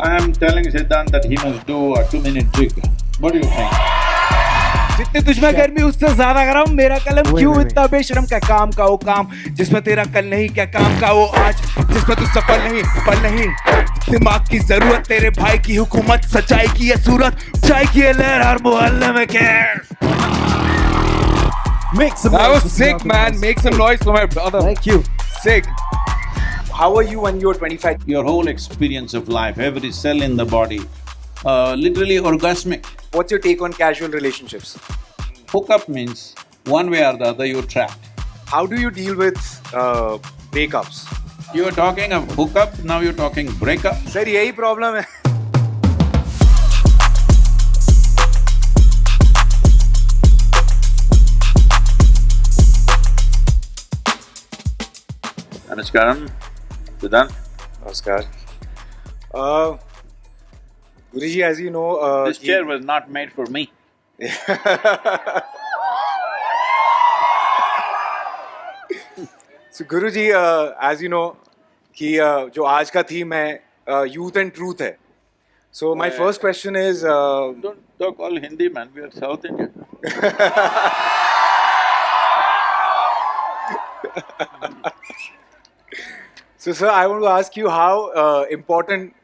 I am telling Siddhant that he must do a two-minute jig. What do you think? जितने तुझमें गर्मी उससे ज़्यादा गरम मेरा कलम क्यों इतना बेशरम क्या काम का वो काम जिसमें तेरा कल नहीं क्या काम का वो आज जिसमें तू सफल नहीं पल नहीं दिमाग की ज़रूरत तेरे भाई की हुकूमत सच्चाई की ये सूरत चाय की ये लहर हर मोहल्ले में क्या Make some That noise was sick man make some noise for my brother Thank you. sick How were you when you were 25? Your whole experience of life, every cell in the body, uh, literally orgasmic. What's your take on casual relationships? Hookup means one way or the other you're trapped. How do you deal with uh, breakups? You were talking of hookup, now you're talking breakup. Sir यही problem है Namaskaram, Siddhant. नमस्कार uh, Guruji, as you know, uh, This chair was not made for me. so Guruji, uh, as you know, कि uh, जो आज का theme है youth and truth है so my first question is Don't talk all Hindi, man, we are South Indian. So, sir, I want to ask you how uh, important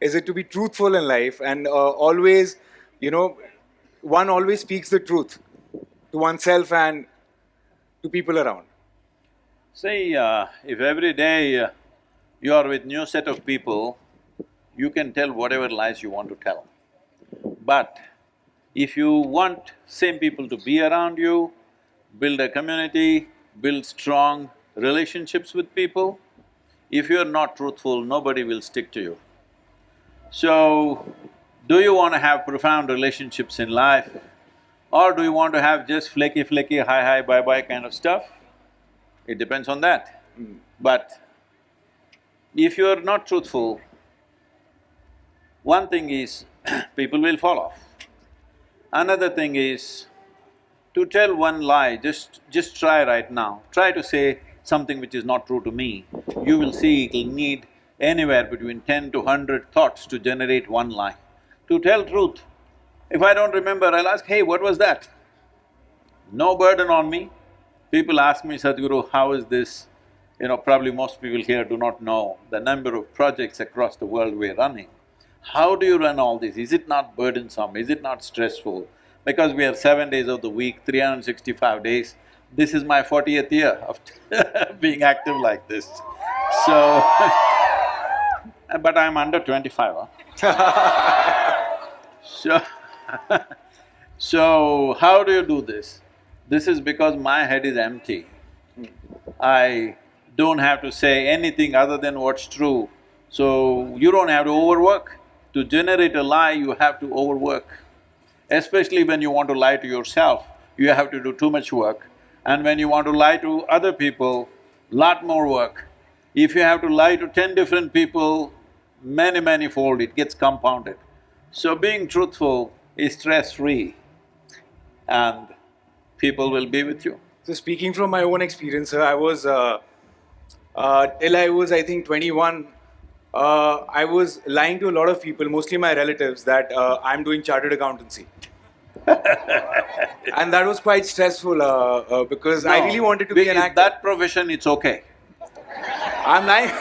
is it to be truthful in life and uh, always, you know, one always speaks the truth to oneself and to people around. See, uh, if every day uh, you are with new set of people, you can tell whatever lies you want to tell. But if you want same people to be around you, build a community, build strong relationships with people, if you're not truthful, nobody will stick to you. So, do you want to have profound relationships in life? Or do you want to have just flaky flaky, hi hi, bye bye kind of stuff? It depends on that. Mm. But if you're not truthful, one thing is people will fall off. Another thing is, to tell one lie, just… just try right now, try to say something which is not true to me, you will see it'll need anywhere between ten to hundred thoughts to generate one lie. To tell truth, if I don't remember, I'll ask, hey, what was that? No burden on me. People ask me, Sadhguru, how is this? You know, probably most people here do not know the number of projects across the world we're running. How do you run all this? Is it not burdensome? Is it not stressful? Because we are seven days of the week, 365 days, this is my fortieth year of being active like this. So, but I'm under twenty-five, huh? So, so how do you do this? This is because my head is empty. I don't have to say anything other than what's true. So you don't have to overwork. To generate a lie, you have to overwork. Especially when you want to lie to yourself, you have to do too much work. And when you want to lie to other people, lot more work. If you have to lie to ten different people, many, many fold, it gets compounded. So being truthful is stress-free and people will be with you. So, speaking from my own experience, sir, I was uh, uh, till I was, I think, 21. Uh, I was lying to a lot of people, mostly my relatives, that uh, I'm doing chartered accountancy. and that was quite stressful uh, uh, because I really wanted to be an actor. That profession, it's okay. I'm lying.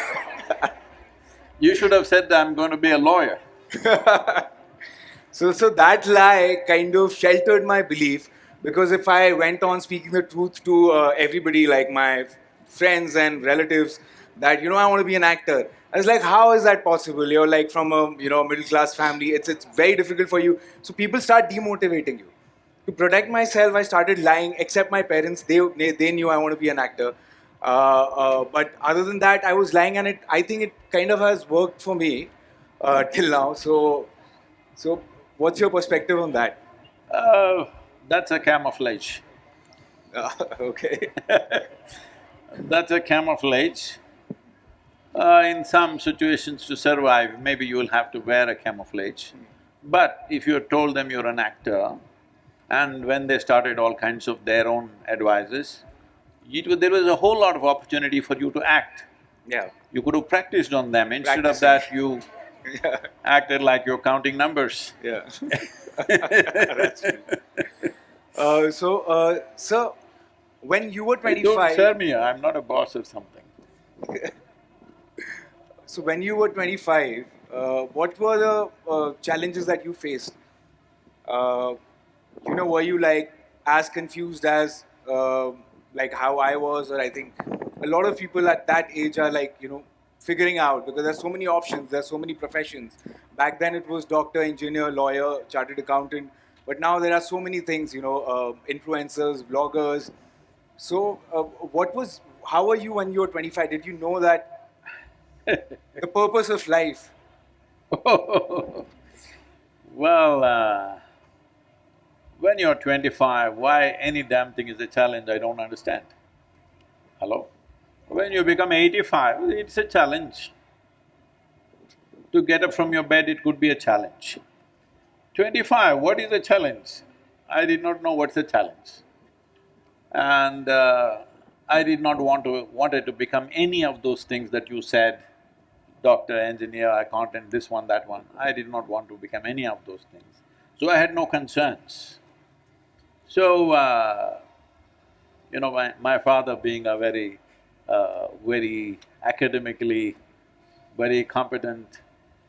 You should have said, I'm going to be a lawyer. So, so that lie kind of sheltered my belief because if I went on speaking the truth to uh, everybody, like my friends and relatives, that you know I want to be an actor, I was like, how is that possible? You're like from a you know middle class family. It's it's very difficult for you. So people start demotivating you. To protect myself, I started lying. Except my parents, they they, they knew I want to be an actor. Uh, uh, but other than that, I was lying, and it I think it kind of has worked for me uh, till now. So, so what's your perspective on that? Uh, that's a camouflage. Uh, okay. That's a camouflage. Uh, in some situations to survive, maybe you will have to wear a camouflage. But if you told them you're an actor, and when they started all kinds of their own advices, it was, there was a whole lot of opportunity for you to act. Yeah. You could have practiced on them. Instead of that, you acted like you're counting numbers. Yeah. That's. Uh, so, uh, sir, when you were Hey, Don't 25, serve me, I'm not a boss or something. so when you were 25, uh, what were the uh, challenges that you faced? Uh, you know, were you like as confused as uh, like how I was, or I think a lot of people at that age are like you know figuring out because there's so many options, there's so many professions. Back then it was doctor, engineer, lawyer, chartered accountant, but now there are so many things. You know, uh, influencers, bloggers. So, uh, what was? How were you when you were 25? Did you know that the purpose of life? well, uh, when you're twenty-five, why any damn thing is a challenge, I don't understand. Hello? When you become eighty-five, it's a challenge. To get up from your bed, it could be a challenge. Twenty-five, what is a challenge? I did not know what's a challenge. And uh, I did not want to… wanted to become any of those things that you said, doctor, engineer, accountant, this one, that one. I did not want to become any of those things. So I had no concerns. So, uh, you know, my, my father being a very, uh, very academically very competent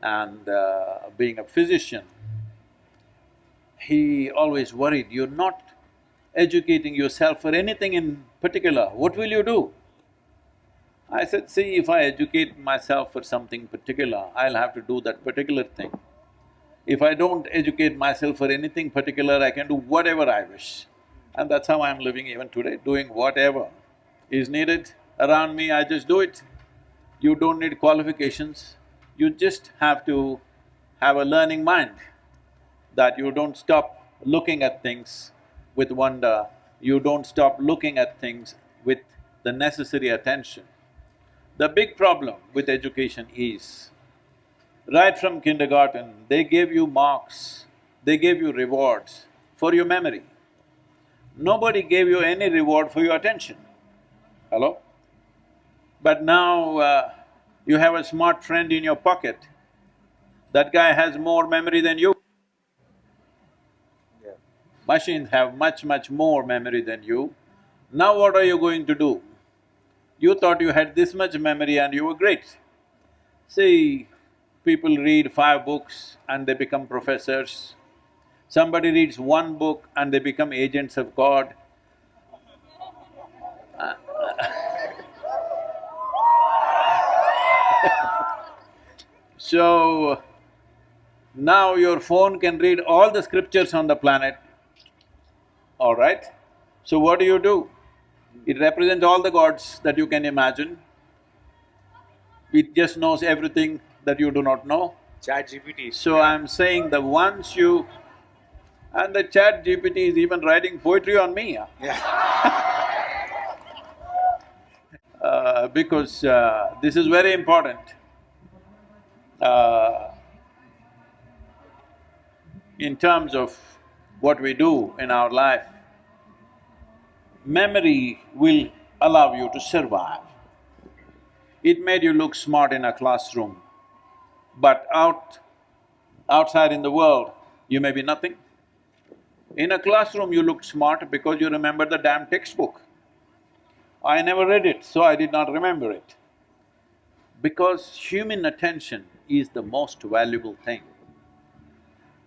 and uh, being a physician, he always worried, you're not educating yourself for anything in particular, what will you do? I said, see, if I educate myself for something particular, I'll have to do that particular thing. If I don't educate myself for anything particular, I can do whatever I wish. And that's how I'm living even today, doing whatever is needed around me, I just do it. You don't need qualifications, you just have to have a learning mind, that you don't stop looking at things with wonder, you don't stop looking at things with the necessary attention. The big problem with education is, right from kindergarten, they gave you marks, they gave you rewards for your memory. Nobody gave you any reward for your attention. Hello? But now uh, you have a smart friend in your pocket, that guy has more memory than you. Yeah. Machines have much, much more memory than you. Now what are you going to do? You thought you had this much memory and you were great. See, people read five books and they become professors. Somebody reads one book and they become agents of God. So, now your phone can read all the scriptures on the planet, all right? So what do you do? It represents all the gods that you can imagine. It just knows everything that you do not know. Chat GPT. So I'm saying that once you… and the chat GPT is even writing poetry on me, yeah. Yeah. uh, because uh, this is very important. Uh, in terms of what we do in our life, memory will allow you to survive. It made you look smart in a classroom, but out… outside in the world, you may be nothing. In a classroom, you look smart because you remember the damn textbook. I never read it, so I did not remember it. Because human attention is the most valuable thing.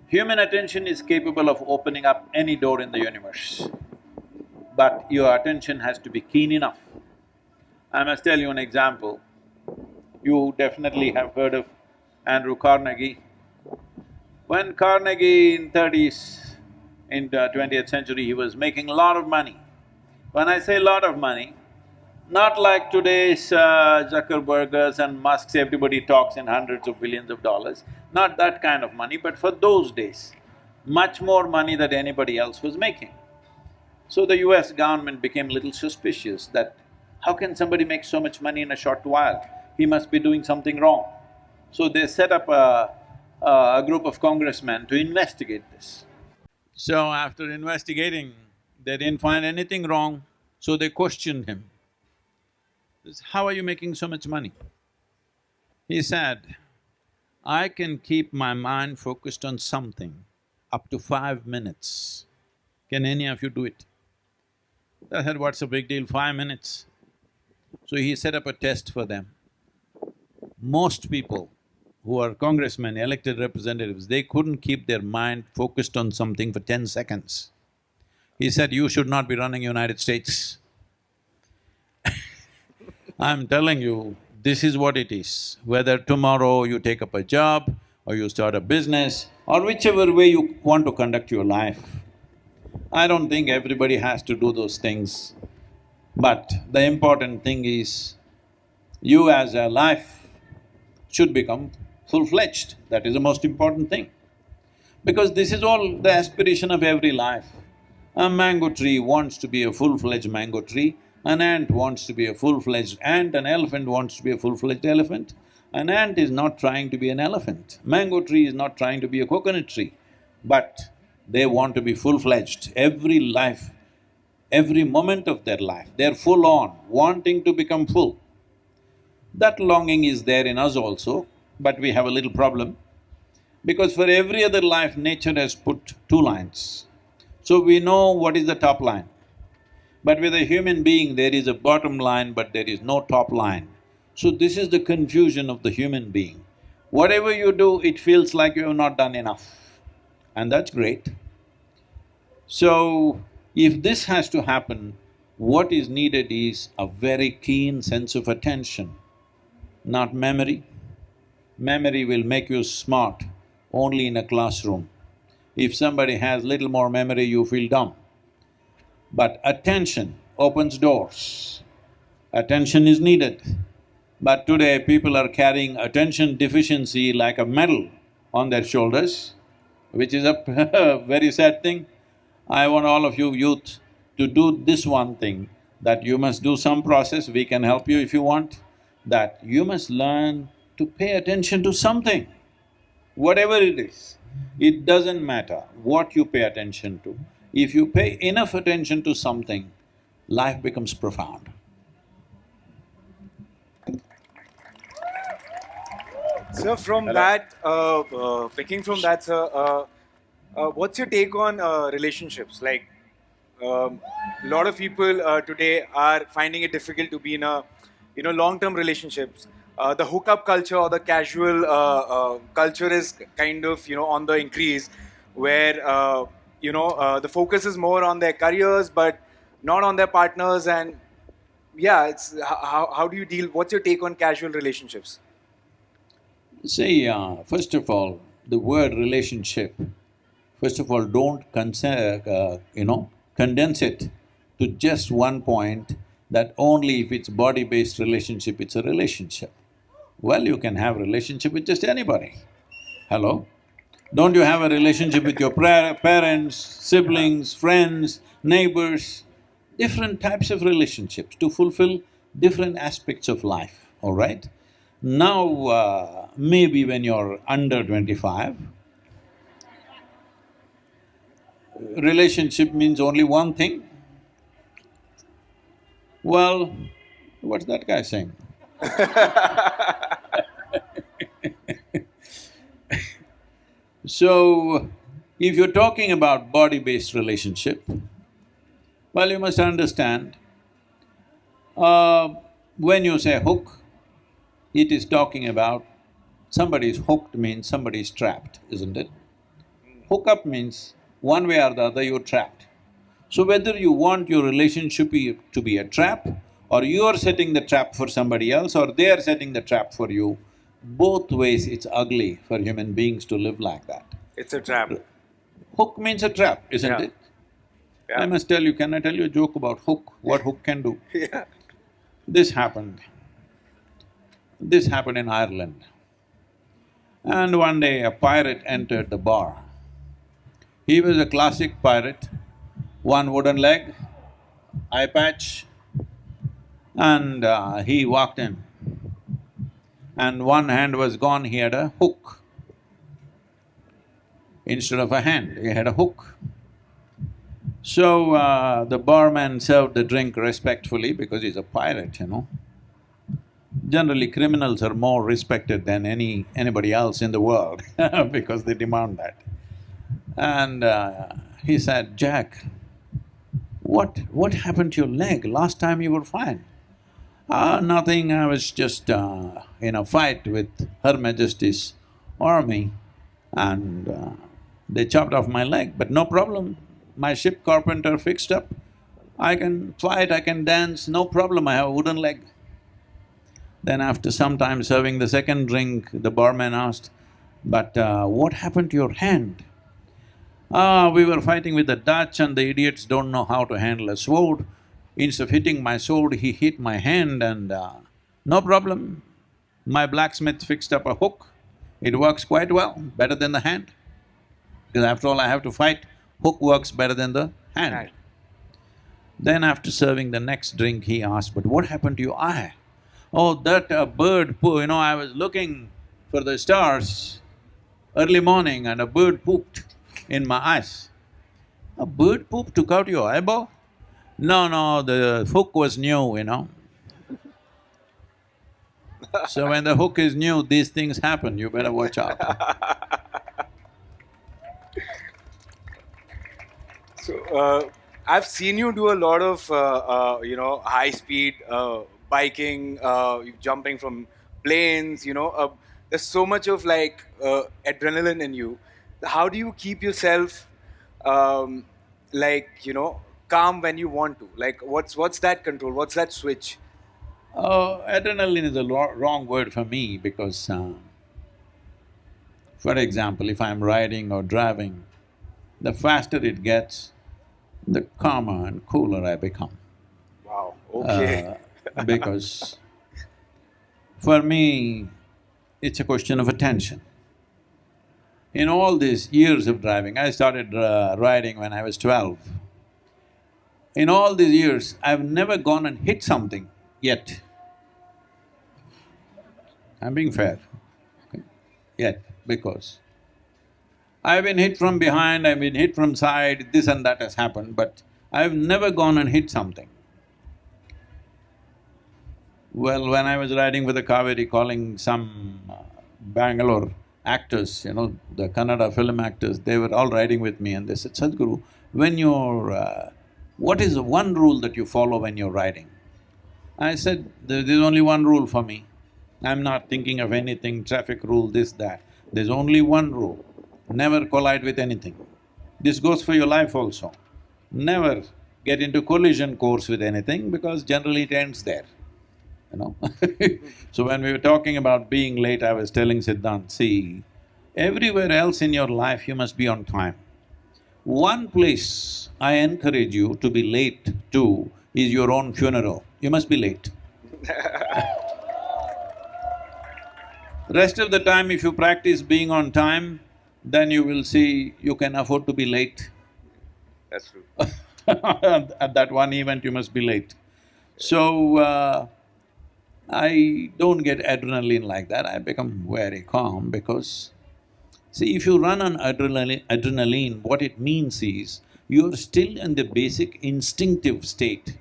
Human attention is capable of opening up any door in the universe, but your attention has to be keen enough. I must tell you an example. You definitely have heard of Andrew Carnegie. When Carnegie in thirties, in the twentieth century, he was making a lot of money. When I say lot of money, not like today's uh, Zuckerbergers and Musks, everybody talks in hundreds of billions of dollars, not that kind of money, but for those days, much more money than anybody else was making. So the US government became little suspicious that how can somebody make so much money in a short while? He must be doing something wrong. So they set up a, a group of congressmen to investigate this. So after investigating, they didn't find anything wrong, so they questioned him. How are you making so much money? He said, I can keep my mind focused on something up to five minutes. Can any of you do it? I said, what's the big deal, five minutes? So he set up a test for them. Most people who are congressmen, elected representatives, they couldn't keep their mind focused on something for ten seconds. He said, you should not be running United States. I'm telling you, this is what it is. Whether tomorrow you take up a job or you start a business or whichever way you want to conduct your life, I don't think everybody has to do those things. But the important thing is, you as a life should become full-fledged, that is the most important thing. Because this is all the aspiration of every life. A mango tree wants to be a full-fledged mango tree, an ant wants to be a full-fledged ant, an elephant wants to be a full-fledged elephant. An ant is not trying to be an elephant, mango tree is not trying to be a coconut tree, but they want to be full-fledged. Every life, every moment of their life, they're full on, wanting to become full. That longing is there in us also, but we have a little problem. Because for every other life, nature has put two lines. So we know what is the top line. But with a human being, there is a bottom line, but there is no top line. So this is the confusion of the human being. Whatever you do, it feels like you have not done enough, and that's great. So, if this has to happen, what is needed is a very keen sense of attention, not memory. Memory will make you smart only in a classroom. If somebody has little more memory, you feel dumb. But attention opens doors. Attention is needed. But today people are carrying attention deficiency like a medal on their shoulders, which is a very sad thing. I want all of you youth to do this one thing, that you must do some process, we can help you if you want, that you must learn to pay attention to something, whatever it is. It doesn't matter what you pay attention to. If you pay enough attention to something, life becomes profound. Sir, from that, uh, uh, picking from that, sir, uh, uh, what's your take on uh, relationships? Like, um, a lot of people uh, today are finding it difficult to be in a, you know, long-term relationships. Uh, the hookup culture or the casual uh, uh, culture is kind of, you know, on the increase, where uh, you know uh, the focus is more on their careers, but not on their partners. And yeah, it's how, how do you deal? What's your take on casual relationships? See, uh, first of all, the word relationship, first of all, don't consider, uh, you know, condense it to just one point that only if it's body-based relationship, it's a relationship. Well, you can have relationship with just anybody. Hello? Don't you have a relationship with your parents, siblings, friends, neighbors? Different types of relationships to fulfill different aspects of life, all right? Now, uh, maybe when you're under twenty-five, relationship means only one thing. Well, what's that guy saying? So, if you're talking about body-based relationship, well, you must understand, uh, when you say hook, it is talking about somebody is hooked means somebody is trapped, isn't it? Hook up means one way or the other you're trapped. So whether you want your relationship to be a trap or you're setting the trap for somebody else or they're setting the trap for you, both ways it's ugly for human beings to live like that. It's a trap. Hook means a trap, isn't Yeah. it? Yeah. I must tell you, can I tell you a joke about hook, what hook can do? yeah. This happened. This happened in Ireland. And one day a pirate entered the bar. He was a classic pirate, one wooden leg, eye patch, and uh, he walked in. And one hand was gone, he had a hook. Instead of a hand, he had a hook. So uh, the barman served the drink respectfully because he's a pirate, you know. Generally, criminals are more respected than any… anybody else in the world because they demand that. And uh, he said, Jack, what… what happened to your leg? Last time you were fine. Ah, nothing, I was just uh, in a fight with Her Majesty's army and uh, they chopped off my leg, but no problem. My ship carpenter fixed up. I can fight, I can dance, no problem, I have a wooden leg. Then after some time serving the second drink, the barman asked, but uh, what happened to your hand? Ah, we were fighting with the Dutch and the idiots don't know how to handle a sword. Instead of hitting my sword, he hit my hand and uh, no problem. My blacksmith fixed up a hook. It works quite well, better than the hand. Because after all, I have to fight, hook works better than the hand. Right. Then after serving the next drink, he asked, but what happened to your eye? Oh, that uh, bird poo, you know, I was looking for the stars early morning and a bird pooped in my eyes. A bird poop took out your eyeball? No, no, the hook was new, you know. So when the hook is new, these things happen, you better watch out. So, uh, I've seen you do a lot of, uh, uh, you know, high speed uh, biking, uh, jumping from planes, you know. Uh, there's so much of like uh, adrenaline in you. How do you keep yourself, um, like, you know, calm when you want to? Like, what's what's that control? What's that switch? Uh, adrenaline is a wrong word for me because, uh, for example, if I'm riding or driving, the faster it gets, the calmer and cooler I become. Wow. Okay. Because for me, it's a question of attention. In all these years of driving, I started uh, riding when I was twelve. In all these years, I've never gone and hit something yet. I'm being fair, okay? Yet, because I've been hit from behind, I've been hit from side, this and that has happened, but I've never gone and hit something. Well, when I was riding with the Cauvery Calling some uh, Bangalore actors, you know, the Kannada film actors, they were all riding with me and they said, Sadhguru, when you're… Uh, what is the one rule that you follow when you're riding? I said, there's only one rule for me. I'm not thinking of anything, traffic rule, this, that. There's only one rule, never collide with anything. This goes for your life also. Never get into collision course with anything because generally it ends there, you know So when we were talking about being late, I was telling Siddhant, see, everywhere else in your life you must be on time. One place I encourage you to be late to is your own funeral. You must be late. Rest of the time, if you practice being on time, then you will see you can afford to be late. That's true. At that one event, you must be late. So, uh, I don't get adrenaline like that, I become very calm because see, if you run on adrenaline, adrenaline, what it means is you're still in the basic instinctive state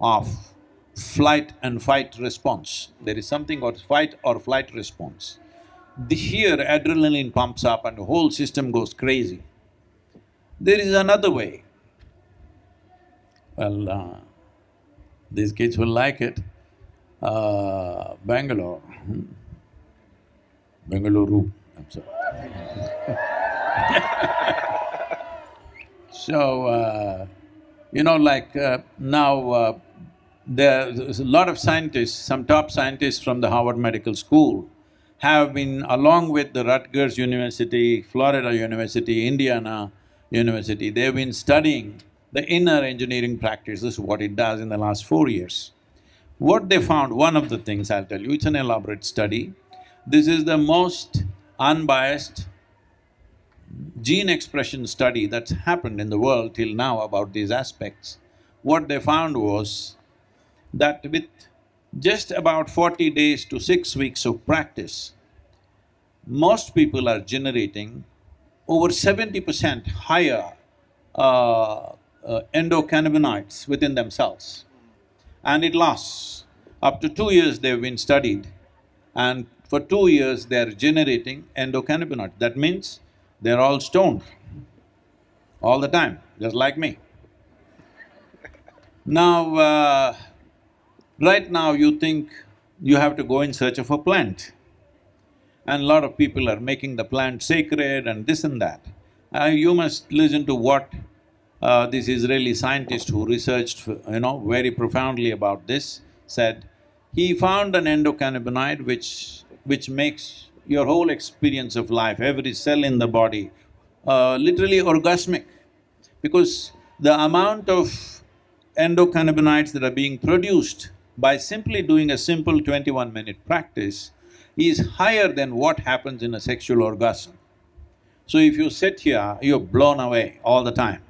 of flight and fight response. There is something called fight or flight response. The here adrenaline pumps up and the whole system goes crazy. There is another way. Well, uh, these kids will like it. Uh, Bangalore, hmm. I'm sorry. So, uh, you know, like uh, now, uh, there's a lot of scientists, some top scientists from the Harvard Medical School have been along with the Rutgers University, Florida University, Indiana University, they've been studying the inner engineering practices, what it does in the last four years. What they found, one of the things I'll tell you, it's an elaborate study. This is the most unbiased gene expression study that's happened in the world till now about these aspects. What they found was that with just about forty days to six weeks of practice, most people are generating over seventy percent higher uh, uh, endocannabinoids within themselves and it lasts. Up to two years they've been studied and for two years they're generating endocannabinoids. That means they're all stoned all the time, just like me. Now, uh, right now you think you have to go in search of a plant. And a lot of people are making the plant sacred and this and that. Uh, you must listen to what uh, this Israeli scientist who researched, you know, very profoundly about this, said, he found an endocannabinoid which… which makes your whole experience of life, every cell in the body, uh, literally orgasmic. Because the amount of endocannabinoids that are being produced by simply doing a simple twenty-one minute practice is higher than what happens in a sexual orgasm. So if you sit here, you're blown away all the time.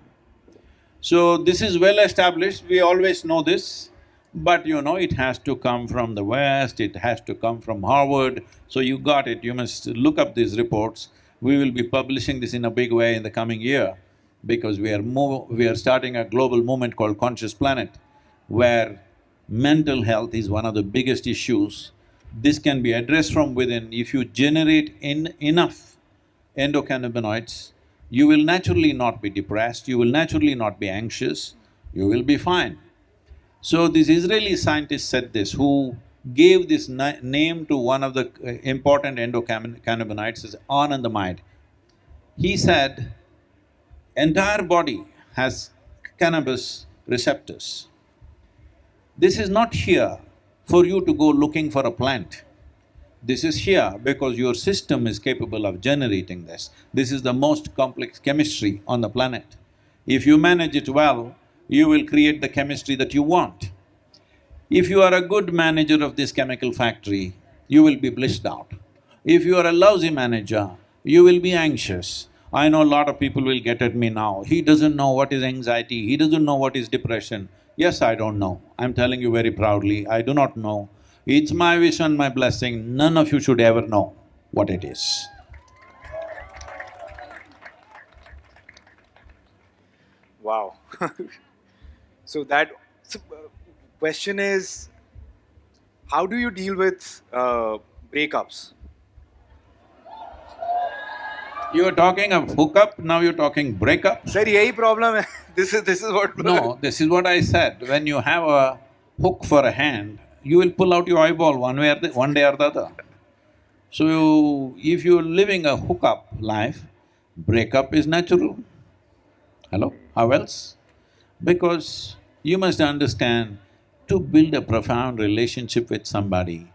So this is well established, we always know this, but you know, it has to come from the West, it has to come from Harvard, so you got it, you must look up these reports. We will be publishing this in a big way in the coming year because we are we are starting a global movement called Conscious Planet, where mental health is one of the biggest issues. This can be addressed from within. If you generate in enough endocannabinoids, you will naturally not be depressed, you will naturally not be anxious, you will be fine. So this Israeli scientist said this, who gave this name to one of the uh, important endocannabinoids is anandamide. He said, entire body has cannabis receptors. This is not here for you to go looking for a plant. This is here because your system is capable of generating this. This is the most complex chemistry on the planet. If you manage it well, you will create the chemistry that you want. If you are a good manager of this chemical factory, you will be blissed out. If you are a lousy manager, you will be anxious. I know a lot of people will get at me now, he doesn't know what is anxiety, he doesn't know what is depression. Yes, I don't know. I'm telling you very proudly, I do not know. It's my wish and my blessing, none of you should ever know what it is. Wow So that… So, uh, question is, how do you deal with uh, breakups? You are talking of hookup, now you're talking breakup? Sir, yahi problem. This is… this is what… No, this is what I said. When you have a hook for a hand, you will pull out your eyeball one way or the… one day or the other. So, you, if you're living a hookup life, breakup is natural. Hello? How else? Because you must understand, to build a profound relationship with somebody,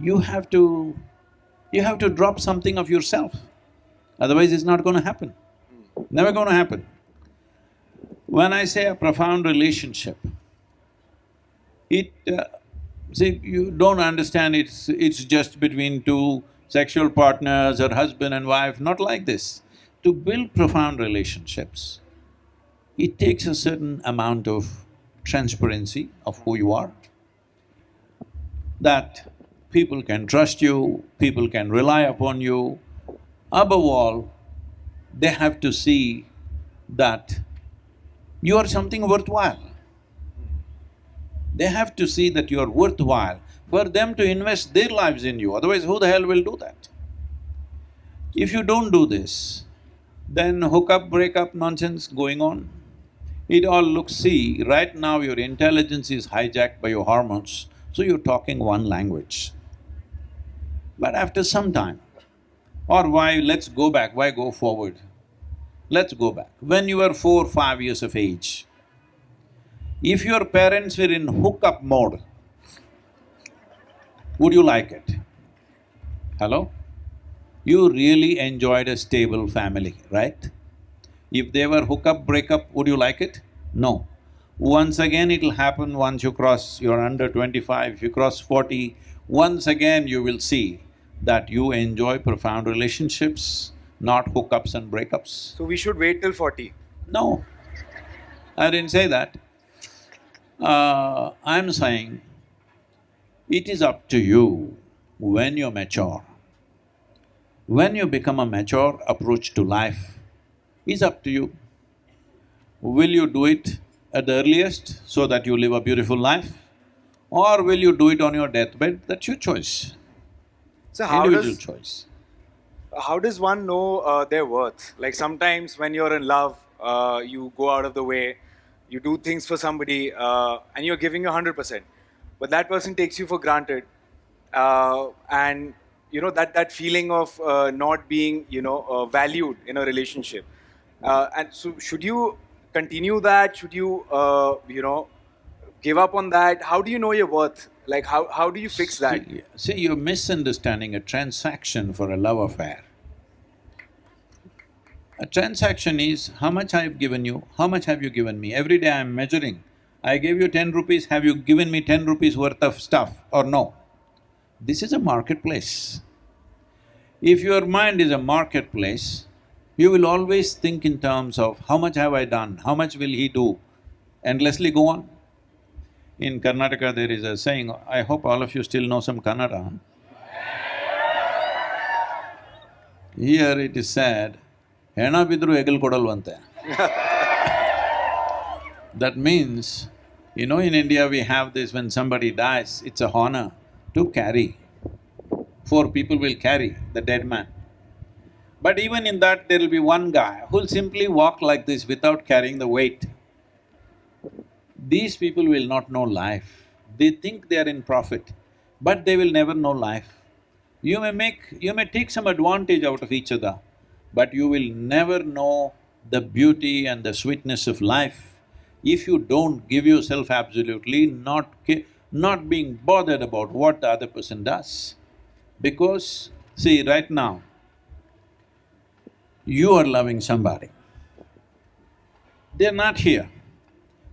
you have to… you have to drop something of yourself otherwise it's not going to happen, never going to happen. When I say a profound relationship, it… Uh, see, you don't understand it's… it's just between two sexual partners or husband and wife, not like this. To build profound relationships, it takes a certain amount of transparency of who you are, that people can trust you, people can rely upon you, Above all, they have to see that you are something worthwhile. They have to see that you are worthwhile for them to invest their lives in you, otherwise who the hell will do that? If you don't do this, then hookup, breakup nonsense going on. It all looks… see, right now your intelligence is hijacked by your hormones, so you're talking one language. But after some time, or why… let's go back, why go forward? Let's go back. When you were four, five years of age, if your parents were in hookup mode, would you like it? Hello? You really enjoyed a stable family, right? If they were hookup, breakup, would you like it? No. Once again it'll happen once you cross… you're under twenty-five, if you cross forty, once again you will see that you enjoy profound relationships, not hookups and breakups. So we should wait till forty? No, I didn't say that. Uh, I'm saying it is up to you when you're mature. When you become a mature approach to life, is up to you. Will you do it at the earliest so that you live a beautiful life? Or will you do it on your deathbed? That's your choice, So how individual does choice. how does one know uh, their worth? Like sometimes when you're in love, uh, you go out of the way, you do things for somebody, uh, and you're giving your hundred percent, but that person takes you for granted, uh, and you know that that feeling of uh, not being you know uh, valued in a relationship, uh, and so should you continue that? Should you uh, you know give up on that? How do you know your worth? Like how how do you fix that? See, see, you're misunderstanding a transaction for a love affair. A transaction is how much I've given you, how much have you given me? Every day I'm measuring. I gave you ten rupees, have you given me ten rupees worth of stuff or no? This is a marketplace. If your mind is a marketplace, you will always think in terms of how much have I done, how much will he do, endlessly go on. In Karnataka, there is a saying, I hope all of you still know some Kannada. Here it is said, ಹೆಣ ಬಿದ್ರು ಹೆಗಲು ಕೊಡಲ್ವಂತೆ. That means, you know in India we have this when somebody dies, it's a honor to carry. Four people will carry the dead man. But even in that there will be one guy who'll simply walk like this without carrying the weight. These people will not know life. They think they are in profit, but they will never know life. You may make… you may take some advantage out of each other, but you will never know the beauty and the sweetness of life if you don't give yourself absolutely, not not being bothered about what the other person does. Because, see, right now, you are loving somebody. They're not here,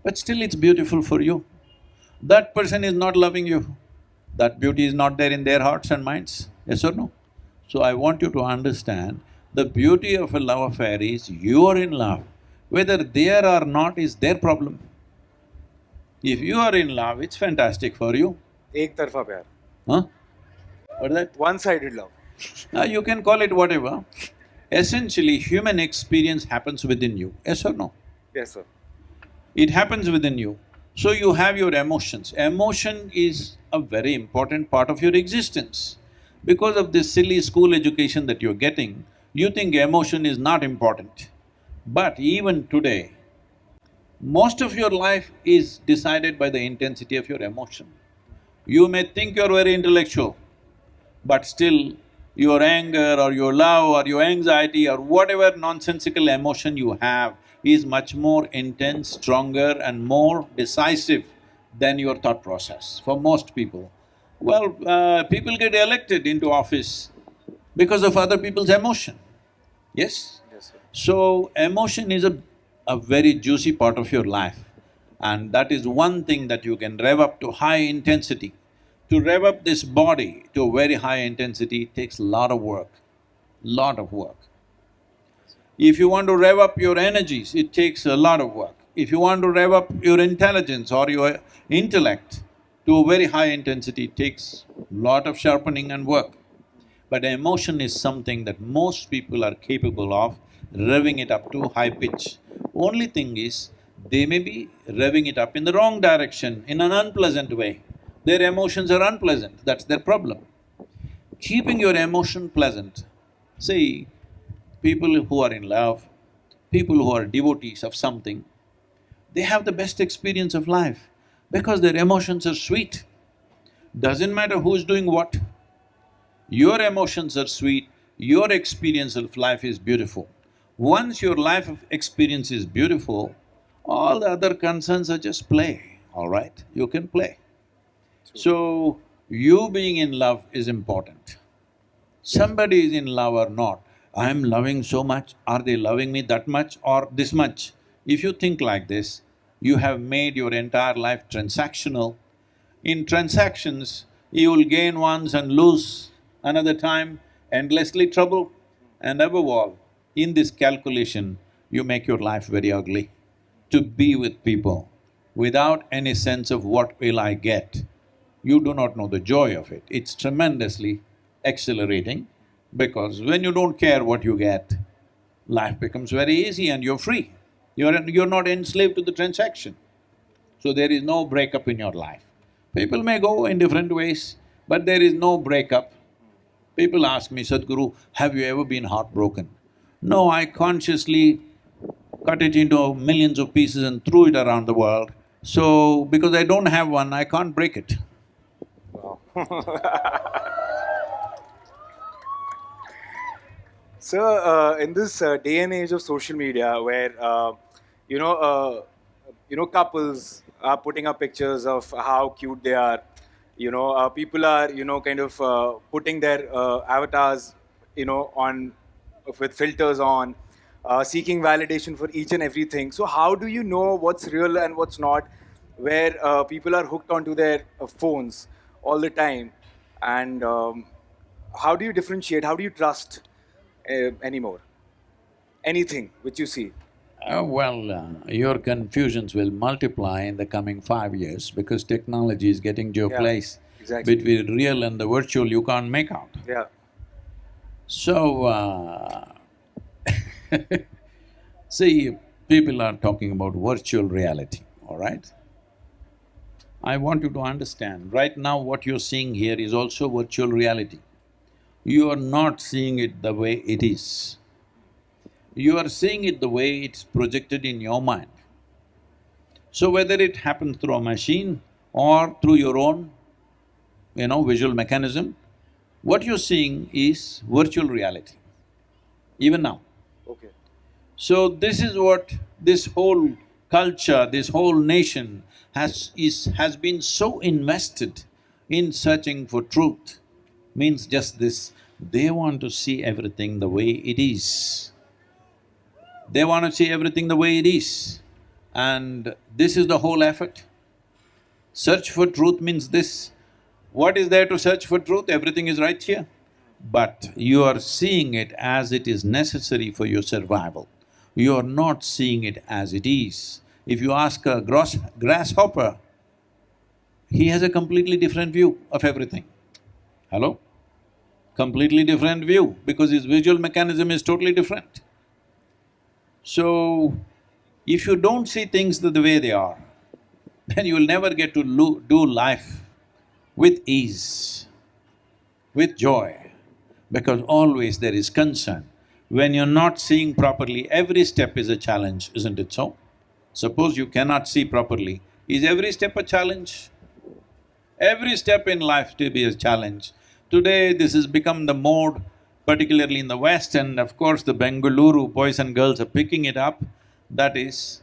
but still it's beautiful for you. That person is not loving you, that beauty is not there in their hearts and minds, yes or no? So I want you to understand, the beauty of a love affair is you are in love, whether they are or not is their problem. If you are in love, it's fantastic for you. Ek tarfa pyar. Huh? What is that? One-sided love. now ah, you can call it whatever. Essentially, human experience happens within you, yes or no? Yes, sir. It happens within you. So you have your emotions. Emotion is a very important part of your existence. Because of this silly school education that you're getting, you think emotion is not important. But even today, most of your life is decided by the intensity of your emotion. You may think you're very intellectual, but still your anger or your love or your anxiety or whatever nonsensical emotion you have is much more intense, stronger and more decisive than your thought process for most people. Well, uh, people get elected into office because of other people's emotion, yes? Yes, sir. So, emotion is a, a very juicy part of your life and that is one thing that you can rev up to high intensity. To rev up this body to a very high intensity takes a lot of work, lot of work. If you want to rev up your energies, it takes a lot of work. If you want to rev up your intelligence or your intellect to a very high intensity, it takes lot of sharpening and work. But emotion is something that most people are capable of revving it up to high pitch. Only thing is, they may be revving it up in the wrong direction, in an unpleasant way. Their emotions are unpleasant, that's their problem. Keeping your emotion pleasant, see, people who are in love, people who are devotees of something, they have the best experience of life because their emotions are sweet. Doesn't matter who's doing what, your emotions are sweet, your experience of life is beautiful. Once your life experience is beautiful, all the other concerns are just play, all right? You can play. So, you being in love is important. Somebody is in love or not, I'm loving so much, are they loving me that much or this much? If you think like this, you have made your entire life transactional. In transactions, you will gain once and lose another time, endlessly trouble. And above all, in this calculation, you make your life very ugly. To be with people without any sense of what will I get, you do not know the joy of it. It's tremendously exhilarating because when you don't care what you get, life becomes very easy and you're free. You're… you're not enslaved to the transaction. So there is no breakup in your life. People may go in different ways, but there is no breakup. People ask me, Sadhguru, have you ever been heartbroken? No, I consciously cut it into millions of pieces and threw it around the world. So, because I don't have one, I can't break it. So, uh, in this uh, day and age of social media, where uh, you know, uh, you know, couples are putting up pictures of how cute they are, you know, uh, people are you know kind of uh, putting their uh, avatars, you know, on with filters on, uh, seeking validation for each and everything. So, how do you know what's real and what's not? Where uh, people are hooked onto their phones all the time, and um, how do you differentiate? How do you trust anymore? Anything which you see. Uh, well, uh, your confusions will multiply in the coming five years because technology is getting to a Yeah, place exactly. between real and the virtual you can't make out. Yeah. So, uh, see, people are talking about virtual reality, all right? I want you to understand, right now what you're seeing here is also virtual reality. You are not seeing it the way it is. You are seeing it the way it's projected in your mind. So whether it happens through a machine or through your own, you know, visual mechanism, what you're seeing is virtual reality, even now. Okay. So this is what this whole culture, this whole nation has… is… has been so invested in searching for truth, means just this, they want to see everything the way it is. They want to see everything the way it is. And this is the whole effort. Search for truth means this. What is there to search for truth? Everything is right here. But you are seeing it as it is necessary for your survival. You are not seeing it as it is. If you ask a gross grasshopper, he has a completely different view of everything. Hello? Completely different view because his visual mechanism is totally different. So, if you don't see things the, the way they are, then you will never get to do life with ease, with joy, because always there is concern. When you're not seeing properly, every step is a challenge, isn't it so? Suppose you cannot see properly, is every step a challenge? Every step in life to be a challenge. Today, this has become the mode, particularly in the West, and of course the Bengaluru boys and girls are picking it up. That is,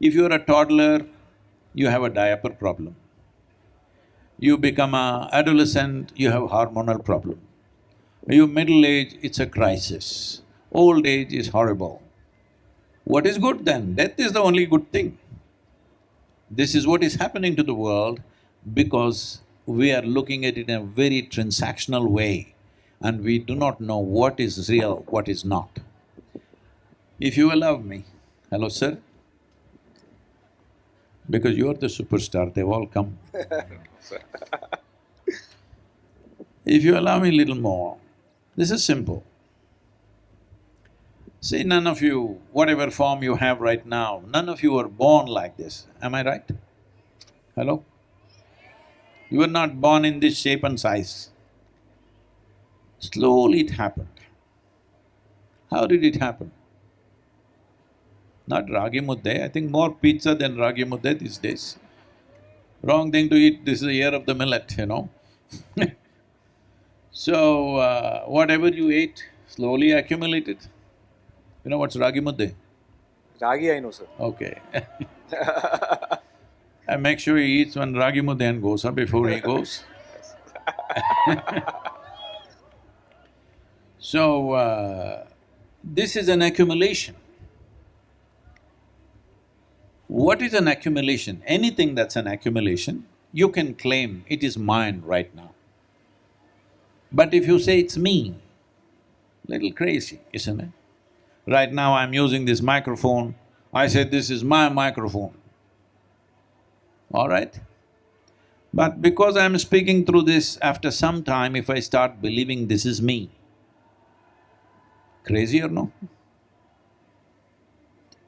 if you're a toddler, you have a diaper problem. You become a adolescent, you have hormonal problem. You middle age, it's a crisis. Old age is horrible. What is good then? Death is the only good thing. This is what is happening to the world because we are looking at it in a very transactional way and we do not know what is real, what is not. If you allow me, hello sir? Because you're the superstar, they've all come. If you allow me a little more, this is simple. See, none of you, whatever form you have right now, none of you were born like this, am I right? Hello? You were not born in this shape and size. Slowly it happened. How did it happen? Not ragi mudde, I think more pizza than ragi mudde these days. Wrong thing to eat, this is the year of the millet, you know So, uh, whatever you ate, slowly accumulated. You know what's ragi mudde? Ragi, I know, sir. Okay And make sure he eats one ragi mudde and goes up before he goes. So, uh, this is an accumulation. What is an accumulation? Anything that's an accumulation, you can claim it is mine right now. But if you say it's me, little crazy, isn't it? Right now I'm using this microphone, I say this is my microphone, all right? But because I'm speaking through this, after some time if I start believing this is me, crazy or no?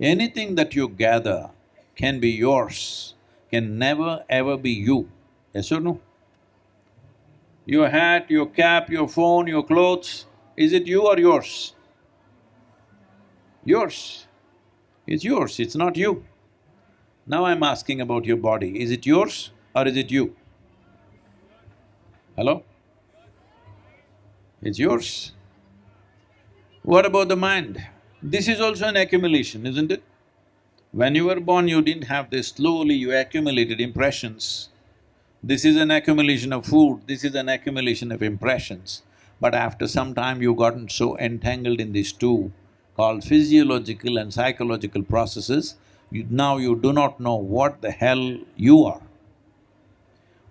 Anything that you gather can be yours, can never ever be you. Yes or no? Your hat, your cap, your phone, your clothes, is it you or yours? Yours. It's yours, it's not you. Now I'm asking about your body, is it yours or is it you? Hello? It's yours. What about the mind? This is also an accumulation, isn't it? When you were born, you didn't have this, slowly you accumulated impressions. This is an accumulation of food, this is an accumulation of impressions. But after some time, you've gotten so entangled in these two, called physiological and psychological processes, you, now you do not know what the hell you are.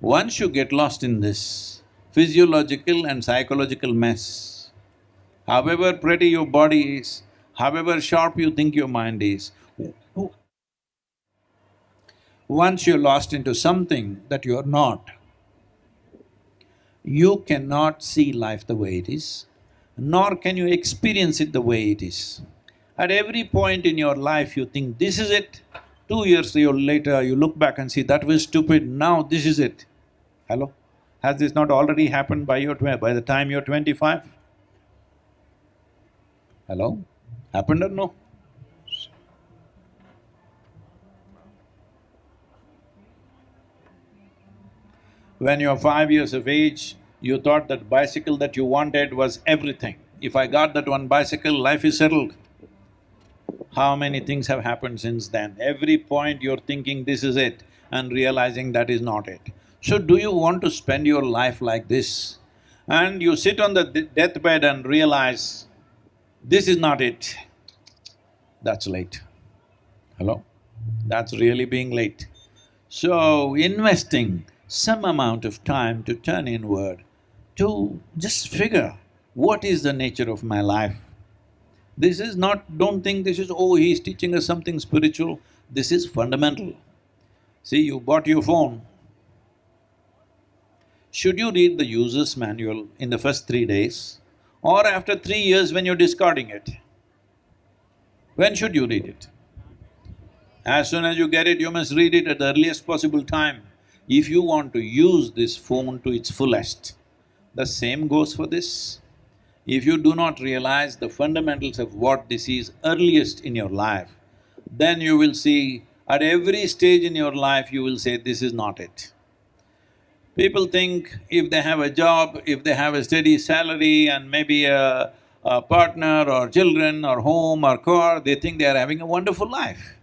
Once you get lost in this physiological and psychological mess, however pretty your body is, however sharp you think your mind is, once you're lost into something that you're not, you cannot see life the way it is, nor can you experience it the way it is. At every point in your life, you think, this is it. Two years later, you look back and see, that was stupid, now this is it. Hello? Has this not already happened by your by the time you're twenty-five? Hello? Happened or no? When you're five years of age, you thought that bicycle that you wanted was everything. If I got that one bicycle, life is settled. How many things have happened since then? Every point you're thinking this is it and realizing that is not it. So do you want to spend your life like this? And you sit on the deathbed and realize, this is not it, that's late. Hello? That's really being late. So, investing some amount of time to turn inward, to just figure what is the nature of my life. This is not… don't think this is, oh, he's teaching us something spiritual, this is fundamental. See, you bought your phone. Should you read the user's manual in the first three days or after three years when you're discarding it? When should you read it? As soon as you get it, you must read it at the earliest possible time if you want to use this phone to its fullest. The same goes for this. If you do not realize the fundamentals of what this is earliest in your life, then you will see at every stage in your life you will say, this is not it. People think if they have a job, if they have a steady salary and maybe a, a partner or children or home or car, they think they are having a wonderful life.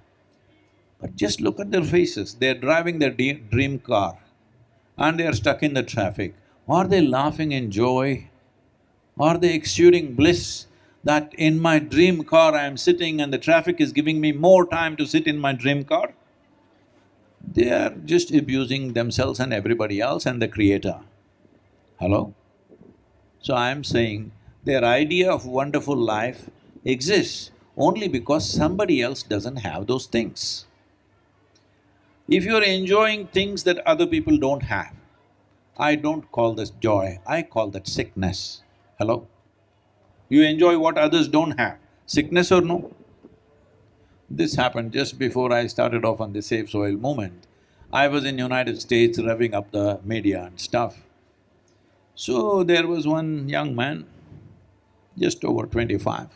But just look at their faces, they're driving their dream car and they're stuck in the traffic. Are they laughing in joy? Are they exuding bliss that in my dream car I am sitting and the traffic is giving me more time to sit in my dream car? They are just abusing themselves and everybody else and the creator. Hello? So I am saying their idea of wonderful life exists only because somebody else doesn't have those things. If you're enjoying things that other people don't have, I don't call this joy, I call that sickness. Hello? You enjoy what others don't have, sickness or no? This happened just before I started off on the Save Soil movement. I was in United States revving up the media and stuff. So there was one young man, just over twenty-five,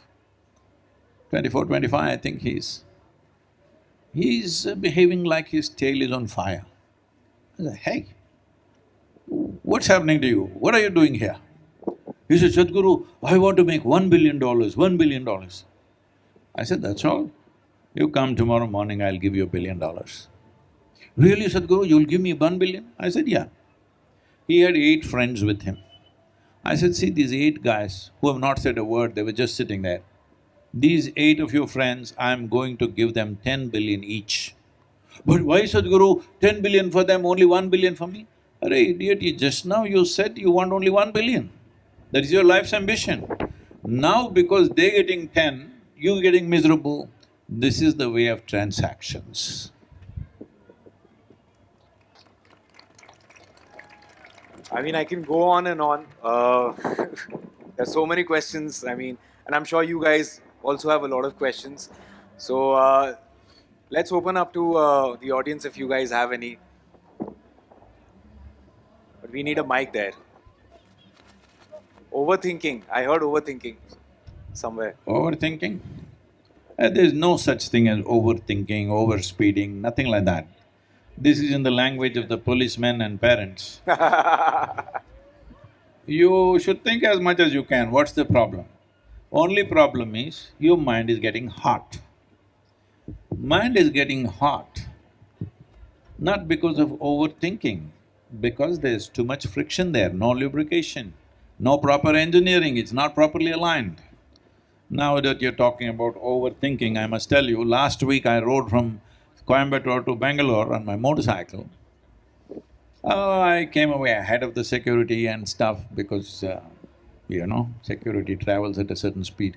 twenty-four, twenty-five, I think he's He's behaving like his tail is on fire. I said, hey, what's happening to you? What are you doing here? He said, Sadhguru, I want to make one billion dollars, one billion dollars. I said, that's all. You come tomorrow morning, I'll give you a billion dollars. Really, Sadhguru, you'll give me one billion? I said, yeah. He had eight friends with him. I said, see, these eight guys who have not said a word, they were just sitting there. These eight of your friends, I'm going to give them ten billion each. But why Sadhguru, ten billion for them, only one billion for me? Arey idiot, you just now you said you want only one billion. That is your life's ambition. Now because they're getting ten, you're getting miserable, this is the way of transactions. I mean, I can go on and on. Uh, there's so many questions, I mean, and I'm sure you guys also have a lot of questions. So uh, let's open up to uh, the audience if you guys have any. But we need a mic there. Overthinking. I heard overthinking somewhere. Overthinking? Uh, there's no such thing as overthinking, overspeeding, nothing like that. This is in the language of the policemen and parents. you should think as much as you can, what's the problem? Only problem is, your mind is getting hot. Mind is getting hot, not because of overthinking, because there's too much friction there, no lubrication, no proper engineering, it's not properly aligned. Now that you're talking about overthinking, I must tell you, last week I rode from Coimbatore to Bangalore on my motorcycle. Uh, I came away ahead of the security and stuff because, uh, you know, security travels at a certain speed.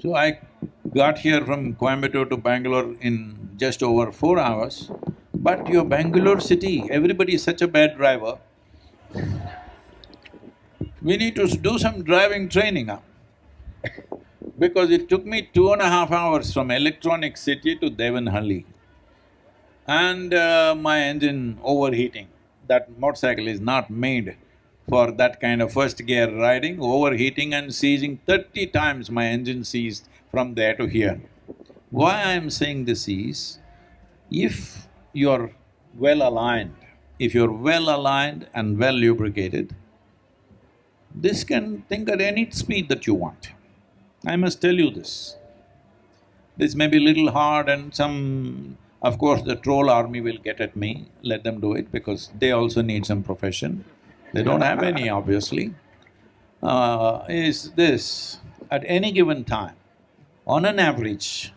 So I got here from Coimbatore to Bangalore in just over four hours, but your Bangalore city, everybody is such a bad driver. We need to do some driving training up because it took me two and a half hours from Electronic City to Devanahalli. And uh, my engine overheating. That motorcycle is not made for that kind of first gear riding, overheating and seizing thirty times my engine seized from there to here. Why I'm saying this is, if you're well aligned, if you're well aligned and well lubricated, this can think at any speed that you want. I must tell you this. This may be little hard and some… Of course, the troll army will get at me, let them do it because they also need some profession. They don't have any, obviously. Uh, is this, at any given time, on an average,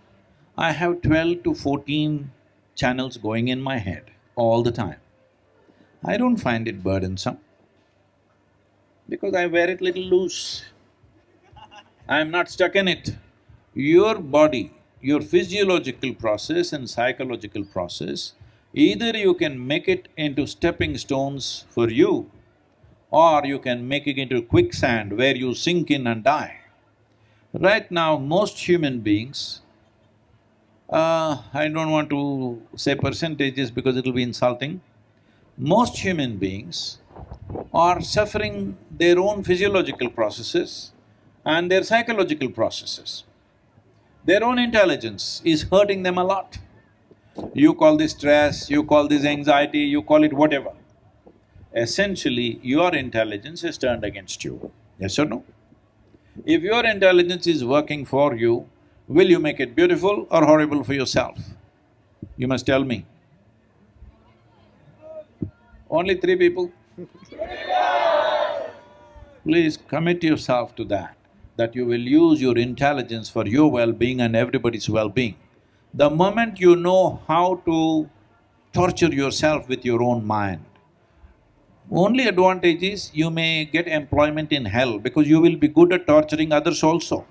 I have twelve to fourteen channels going in my head all the time. I don't find it burdensome because I wear it little loose. I am not stuck in it. Your body, your physiological process and psychological process, either you can make it into stepping stones for you, or you can make it into quicksand where you sink in and die. Right now, most human beings, uh, I don't want to say percentages because it'll be insulting, most human beings are suffering their own physiological processes and their psychological processes. Their own intelligence is hurting them a lot. You call this stress, you call this anxiety, you call it whatever. Essentially, your intelligence is turned against you, yes or no? If your intelligence is working for you, will you make it beautiful or horrible for yourself? You must tell me. Only three people? Please commit yourself to that that you will use your intelligence for your well-being and everybody's well-being. The moment you know how to torture yourself with your own mind, only advantage is you may get employment in hell because you will be good at torturing others also.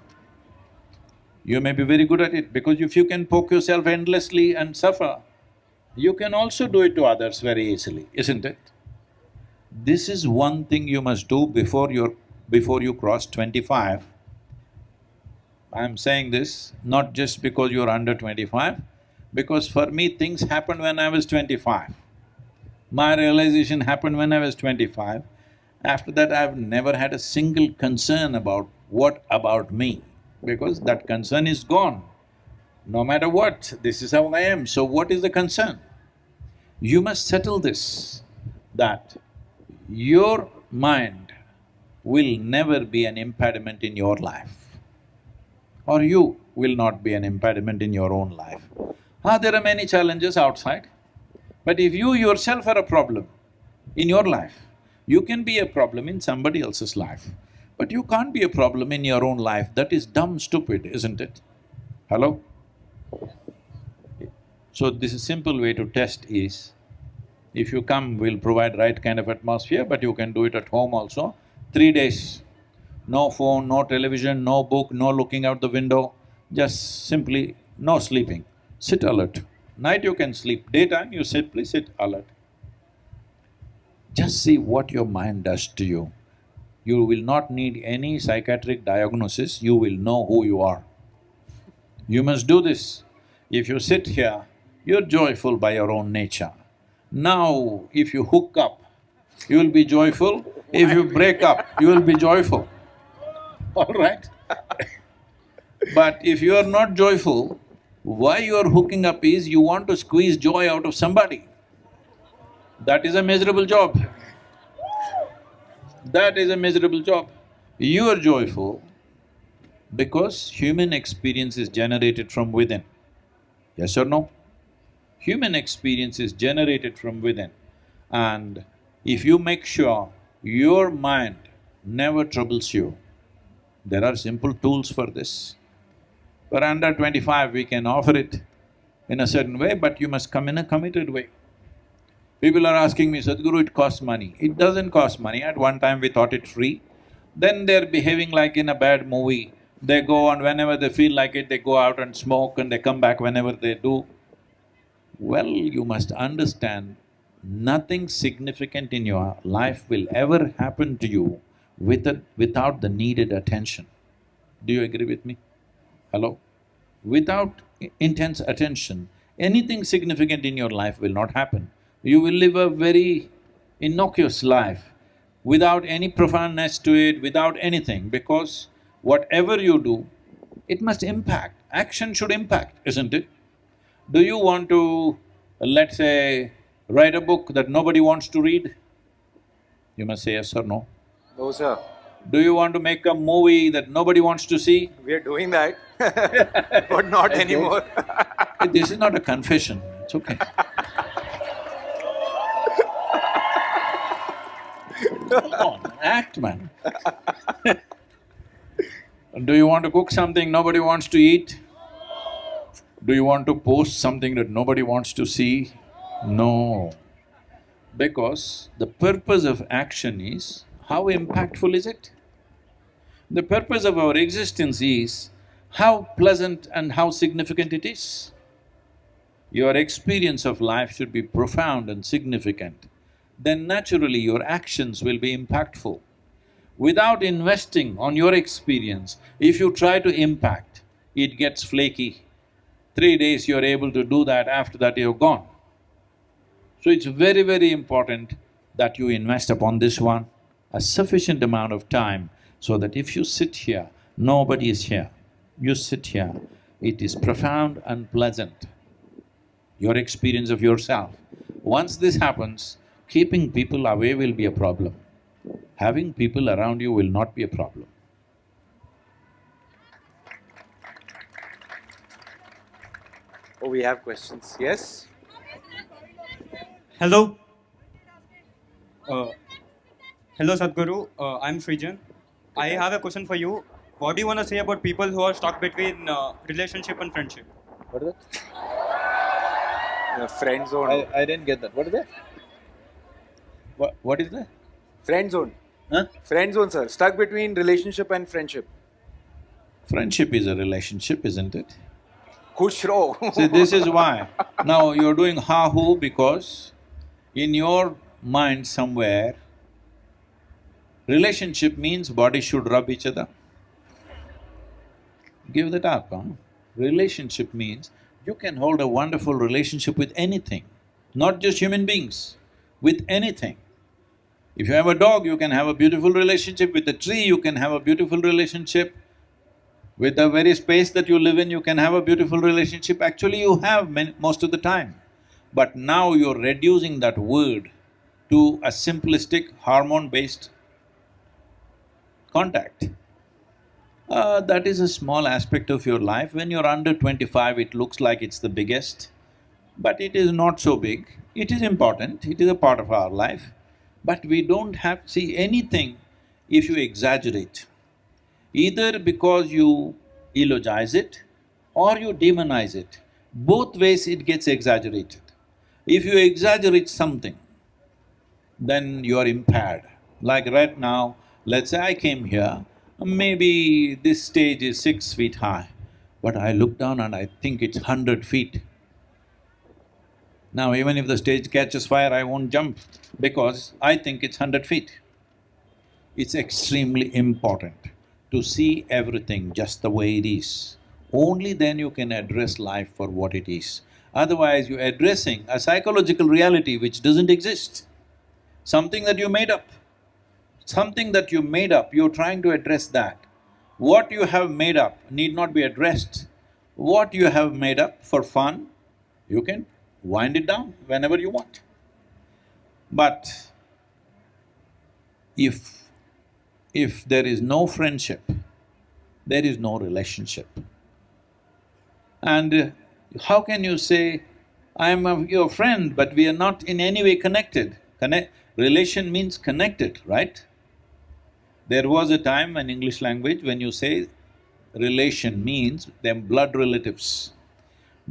You may be very good at it because if you can poke yourself endlessly and suffer, you can also do it to others very easily, isn't it? This is one thing you must do before you're… before you cross twenty-five, I'm saying this not just because you're under twenty-five, because for me things happened when I was twenty-five. My realization happened when I was twenty-five. After that, I've never had a single concern about what about me, because that concern is gone. No matter what, this is how I am, so what is the concern? You must settle this, that your mind will never be an impediment in your life or you will not be an impediment in your own life. Ah, there are many challenges outside, but if you yourself are a problem in your life, you can be a problem in somebody else's life, but you can't be a problem in your own life, that is dumb stupid, isn't it? Hello? So this is simple way to test is, if you come, we'll provide right kind of atmosphere, but you can do it at home also. Three days, no phone, no television, no book, no looking out the window, just simply no sleeping. Sit alert. Night you can sleep, daytime you simply sit alert. Just see what your mind does to you. You will not need any psychiatric diagnosis, you will know who you are. You must do this. If you sit here, you're joyful by your own nature. Now, if you hook up you will be joyful. If you break up, you will be joyful. All right? But if you are not joyful, why you are hooking up is you want to squeeze joy out of somebody. That is a miserable job. That is a miserable job. You are joyful because human experience is generated from within. Yes or no? Human experience is generated from within. And if you make sure your mind never troubles you, there are simple tools for this. For under twenty-five, we can offer it in a certain way, but you must come in a committed way. People are asking me, Sadhguru, it costs money. It doesn't cost money. At one time we thought it free. Then they're behaving like in a bad movie. They go and whenever they feel like it, they go out and smoke and they come back whenever they do. Well, you must understand, nothing significant in your life will ever happen to you with a, without the needed attention. Do you agree with me? Hello? Without intense attention, anything significant in your life will not happen. You will live a very innocuous life without any profoundness to it, without anything, because whatever you do, it must impact. Action should impact, isn't it? Do you want to, let's say, write a book that nobody wants to read? You must say yes or no. No, sir. Do you want to make a movie that nobody wants to see? We are doing that, but not anymore. This is not a confession, it's okay. Come on, act man. Do you want to cook something nobody wants to eat? Do you want to post something that nobody wants to see? No. Because the purpose of action is, how impactful is it? The purpose of our existence is how pleasant and how significant it is. Your experience of life should be profound and significant, then naturally your actions will be impactful. Without investing on your experience, if you try to impact, it gets flaky. Three days you're able to do that, after that you're gone. So it's very, very important that you invest upon this one a sufficient amount of time so that if you sit here, nobody is here. You sit here, it is profound and pleasant, your experience of yourself. Once this happens, keeping people away will be a problem. Having people around you will not be a problem. Oh, we have questions. Yes? Hello. Uh, hello, Sadhguru. Uh, I'm Srijan. I have a question for you. What do you want to say about people who are stuck between uh, relationship and friendship? What is that? Uh, friend zone. I, I didn't get that. What is that? What, what is that? Friend zone. Huh? Friend zone, sir. Stuck between relationship and friendship. Friendship is a relationship, isn't it? Khush raho. See, this is why. Now you're doing ha-hu because in your mind somewhere, relationship means body should rub each other. Give that up, huh? Relationship means you can hold a wonderful relationship with anything, not just human beings, with anything. If you have a dog, you can have a beautiful relationship, with a tree you can have a beautiful relationship, with the very space that you live in, you can have a beautiful relationship. Actually, you have most of the time. But now you're reducing that word to a simplistic hormone-based contact. Uh, that is a small aspect of your life. When you're under twenty-five, it looks like it's the biggest, but it is not so big. It is important, it is a part of our life, but we don't have… see anything if you exaggerate either because you eulogize it or you demonize it. Both ways it gets exaggerated. If you exaggerate something, then you are impaired. Like right now, let's say I came here, maybe this stage is six feet high, but I look down and I think it's hundred feet. Now even if the stage catches fire, I won't jump because I think it's hundred feet. It's extremely important to see everything just the way it is. Only then you can address life for what it is. Otherwise, you're addressing a psychological reality which doesn't exist. something that you made up. Something that you made up, you're trying to address that. What you have made up need not be addressed. What you have made up for fun, you can wind it down whenever you want. But if… if there is no friendship, there is no relationship. And uh, how can you say, I'm a, your friend, but we are not in any way connected? Connect… relation means connected, right? There was a time in English language when you say relation means them blood relatives.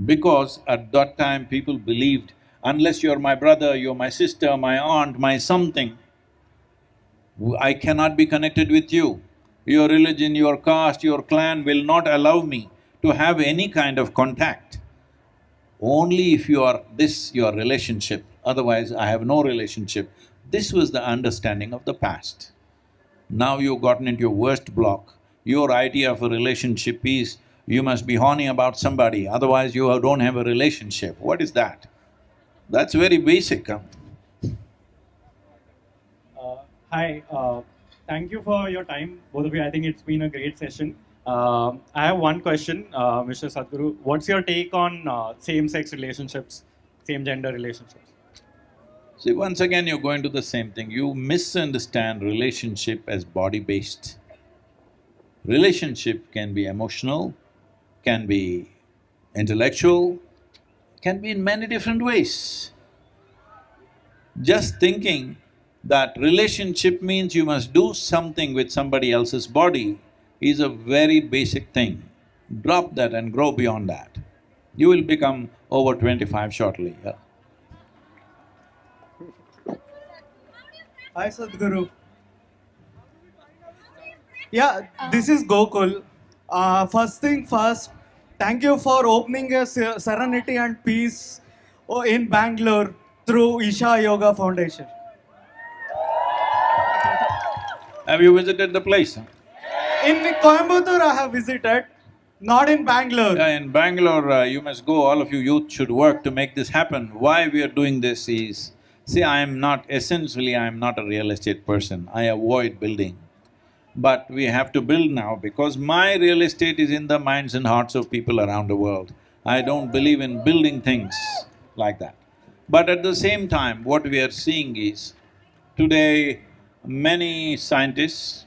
Because at that time people believed, unless you're my brother, you're my sister, my aunt, my something, I cannot be connected with you. Your religion, your caste, your clan will not allow me to have any kind of contact. Only if you are this, your relationship, otherwise I have no relationship. This was the understanding of the past. Now you've gotten into your worst block. Your idea of a relationship is you must be horny about somebody, otherwise you don't have a relationship. What is that? That's very basic, huh? Uh, hi, uh, thank you for your time, both of you. I think it's been a great session. Um I have one question, uh, Mr. Sadhguru. What's your take on uh, same-sex relationships, same-gender relationships? See, once again you're going to the same thing, you misunderstand relationship as body-based. Relationship can be emotional, can be intellectual, can be in many different ways. Just thinking that relationship means you must do something with somebody else's body is a very basic thing. Drop that and grow beyond that. You will become over twenty-five shortly, yeah. Hi Sadhguru. Yeah, this is Gokul. Uh, first thing first, thank you for opening a Serenity and Peace oh, in Bangalore through Isha Yoga Foundation. Have you visited the place? In Coimbatore, I have visited, not in Bangalore. Yeah, in Bangalore, uh, you must go, all of you youth should work to make this happen. Why we are doing this is, see, I am not… essentially I am not a real estate person, I avoid building. But we have to build now because my real estate is in the minds and hearts of people around the world. I don't believe in building things like that. But at the same time, what we are seeing is, today many scientists,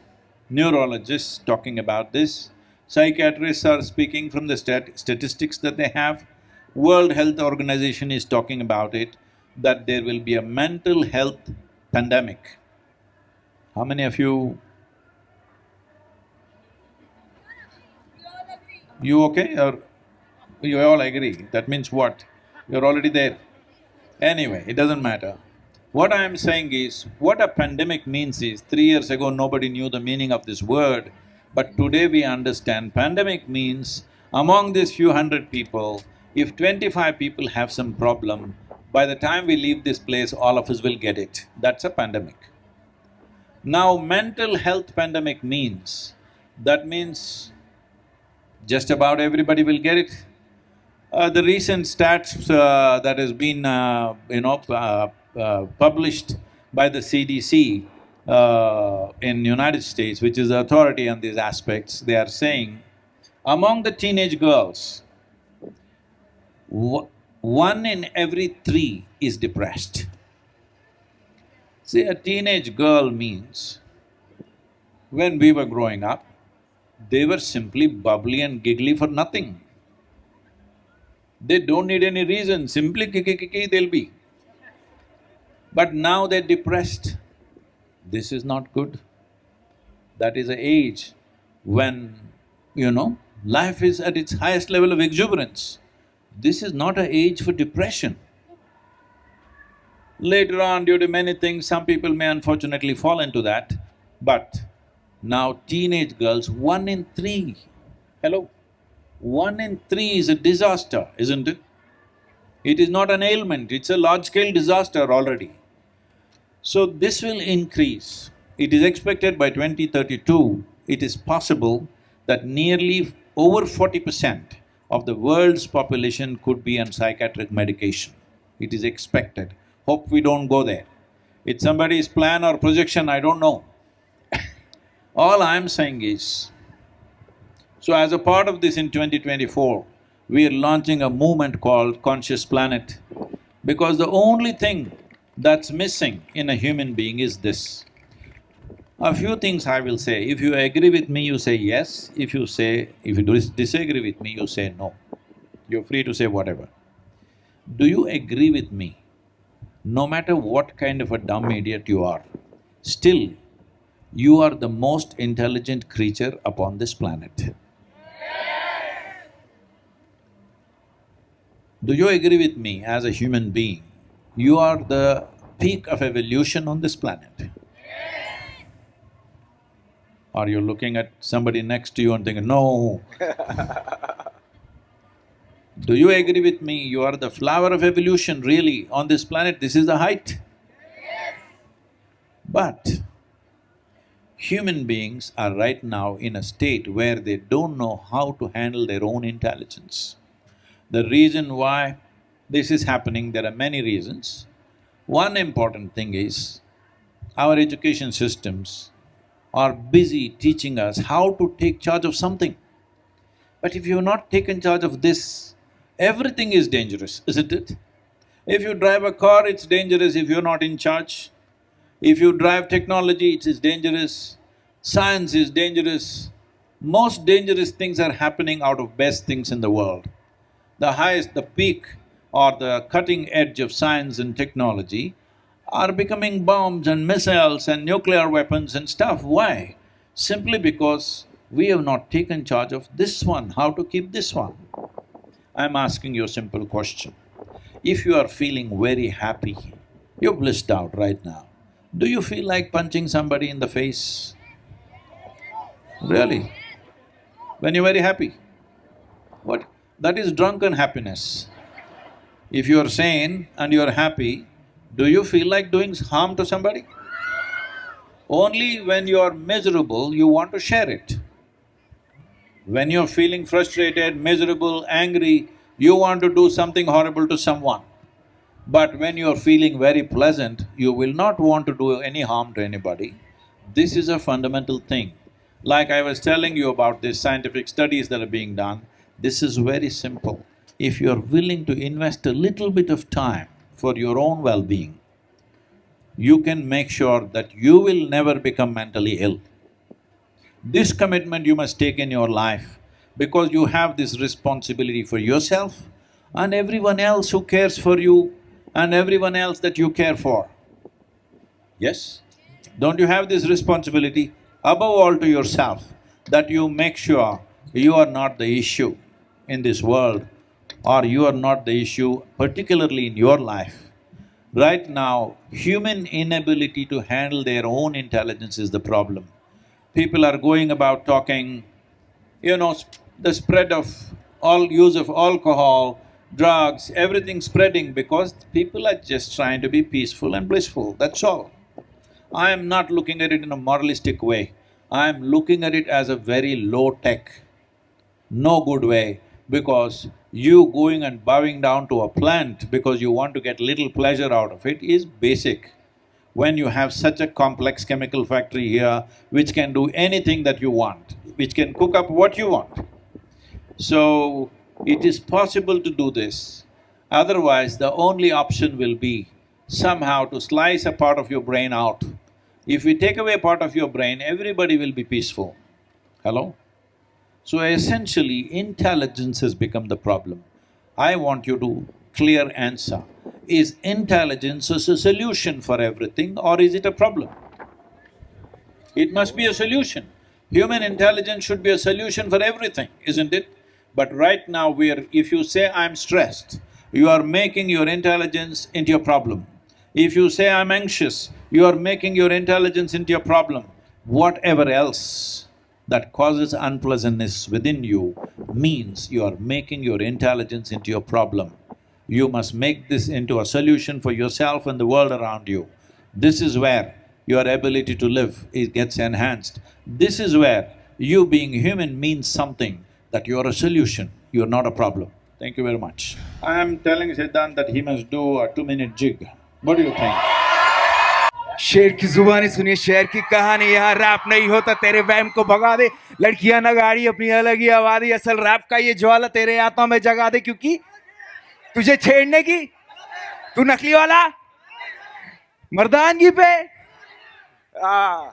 neurologists talking about this, psychiatrists are speaking from the stat statistics that they have, World Health Organization is talking about it, that there will be a mental health pandemic. How many of you You okay or you all agree? That means what? You're already there. Anyway, it doesn't matter. What I am saying is, what a pandemic means is, three years ago nobody knew the meaning of this word, but today we understand pandemic means among these few hundred people, if twenty-five people have some problem, by the time we leave this place, all of us will get it. That's a pandemic. Now, mental health pandemic means, that means just about everybody will get it. Uh, the recent stats uh, that has been, uh, you know, uh, uh, published by the CDC uh, in United States, which is the authority on these aspects, they are saying, among the teenage girls, one in every three is depressed. See, a teenage girl means, when we were growing up, they were simply bubbly and giggly for nothing. They don't need any reason, simply kiki they'll be. But now they're depressed. This is not good. That is a age when, you know, life is at its highest level of exuberance. This is not a age for depression. Later on, due to many things, some people may unfortunately fall into that, but now teenage girls, one in three, hello? One in three is a disaster, isn't it? It is not an ailment, it's a large-scale disaster already. So this will increase. It is expected by 2032, it is possible that nearly over forty percent of the world's population could be on psychiatric medication. It is expected. Hope we don't go there. It's somebody's plan or projection, I don't know. All I'm saying is, so as a part of this in 2024, we are launching a movement called Conscious Planet because the only thing that's missing in a human being is this. A few things I will say, if you agree with me, you say yes, if you say… if you dis- disagree with me, you say no. You're free to say whatever. Do you agree with me? No matter what kind of a dumb idiot you are, still you are the most intelligent creature upon this planet. Do you agree with me as a human being? You are the peak of evolution on this planet. Are you looking at somebody next to you and thinking, no? Do you agree with me? You are the flower of evolution, really, on this planet, this is the height. But human beings are right now in a state where they don't know how to handle their own intelligence. The reason why this is happening, there are many reasons. One important thing is, our education systems are busy teaching us how to take charge of something. But if you've not taken charge of this, everything is dangerous, isn't it? If you drive a car, it's dangerous if you're not in charge. If you drive technology, it is dangerous. Science is dangerous. Most dangerous things are happening out of best things in the world. The highest, the peak or the cutting edge of science and technology are becoming bombs and missiles and nuclear weapons and stuff. Why? Simply because we have not taken charge of this one, how to keep this one. I'm asking you a simple question. If you are feeling very happy, you're blissed out right now, do you feel like punching somebody in the face? Really? When you're very happy? What? That is drunken happiness. If you are sane and you are happy, do you feel like doing harm to somebody? Only when you are miserable, you want to share it. When you're feeling frustrated, miserable, angry, you want to do something horrible to someone. But when you're feeling very pleasant, you will not want to do any harm to anybody. This is a fundamental thing. Like I was telling you about these scientific studies that are being done, this is very simple. If you're willing to invest a little bit of time for your own well-being, you can make sure that you will never become mentally ill. This commitment you must take in your life because you have this responsibility for yourself and everyone else who cares for you and everyone else that you care for. Yes? Don't you have this responsibility, above all to yourself, that you make sure you are not the issue in this world or you are not the issue particularly in your life. Right now, human inability to handle their own intelligence is the problem. People are going about talking, you know, the spread of all use of alcohol, drugs, everything spreading because people are just trying to be peaceful and blissful, that's all. I am not looking at it in a moralistic way, I am looking at it as a very low-tech, no good way because you going and bowing down to a plant because you want to get little pleasure out of it is basic. When you have such a complex chemical factory here which can do anything that you want, which can cook up what you want. So, it is possible to do this. Otherwise, the only option will be somehow to slice a part of your brain out. If we take away part of your brain, everybody will be peaceful. Hello? So essentially, intelligence has become the problem. I want you to clear answer. Is intelligence a solution for everything or is it a problem? It must be a solution. Human intelligence should be a solution for everything, isn't it? But right now we are… if you say, I'm stressed, you are making your intelligence into a problem. If you say, I'm anxious, you are making your intelligence into a problem. Whatever else that causes unpleasantness within you means you are making your intelligence into a problem. You must make this into a solution for yourself and the world around you. This is where your ability to live it gets enhanced. This is where you being human means something, that you're a solution, you're not a problem. Thank you very much. I am telling Siddhant that he must do a two-minute jig. What do you think? शेर की जुबानी सुनिए शेर की कहानी यहाँ rap नहीं होता तेरे वैम को भगा दे। लड़कियाँ ना गाड़ी अपनी अलग ही आबादी असल रैप का ये ज्वाला तेरे आत्मा में जगा दे क्योंकि तुझे छेड़ने की तू नकली वाला? मर्दानगी पे? आ,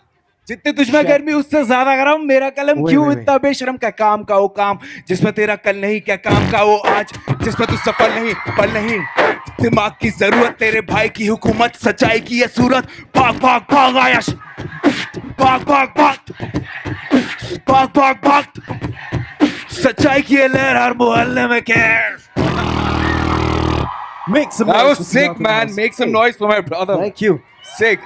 जितने तुझमें गर्मी उससे ज़्यादा गरम। मेरा कलम क्यों इतना बेशरम? का काम का वो काम? जिसमें तेरा कल नहीं क्या काम का वो आज? जिसमें तू सफल नहीं पल नहीं। दिमाग की ज़रूरत तेरे भाई की हुकूमत सच्चाई की ये सूरत। भाग भाग भाग आयश। भाग भाग भाग। भाग भाग भाग। सच्चाई की ये लहर हर मोहल्ले में कैर Make some That noise was for sick, man. Make some noise for my brother. Thank you. Sick.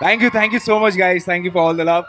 Thank you, thank you so much, guys. Thank you for all the love.